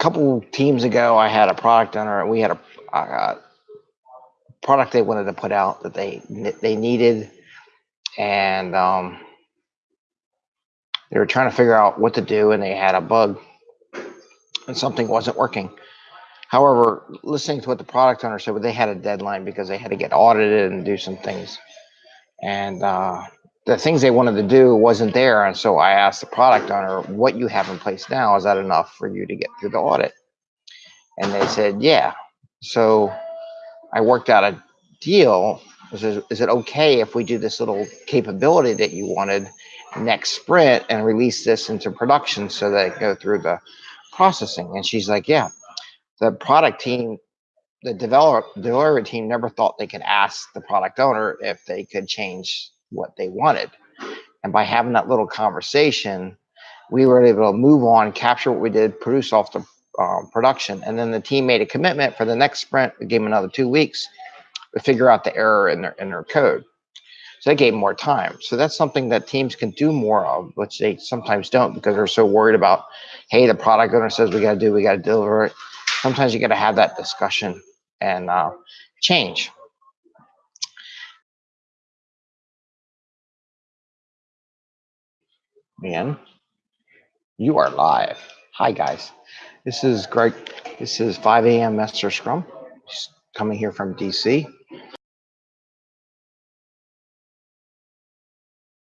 couple teams ago, I had a product owner, and we had a, a product they wanted to put out that they they needed, and um, they were trying to figure out what to do, and they had a bug, and something wasn't working. However, listening to what the product owner said, they had a deadline because they had to get audited and do some things, and uh, the things they wanted to do wasn't there. And so I asked the product owner, "What you have in place now is that enough for you to get through the audit?" And they said, "Yeah." So I worked out a deal. Is it, okay if we do this little capability that you wanted next sprint and release this into production so that go through the processing? And she's like, yeah. The product team, the developer developer team never thought they could ask the product owner if they could change what they wanted. And by having that little conversation, we were able to move on, capture what we did, produce off the um, production. And then the team made a commitment for the next sprint. We gave them another two weeks to figure out the error in their in their code. So they gave more time. So that's something that teams can do more of, which they sometimes don't because they're so worried about, hey, the product owner says we got to do, we got to deliver it. Sometimes you got to have that discussion and uh, change. Man, you are live. Hi, guys. This is Greg. This is 5 a.m. Master Scrum. Just coming here from DC.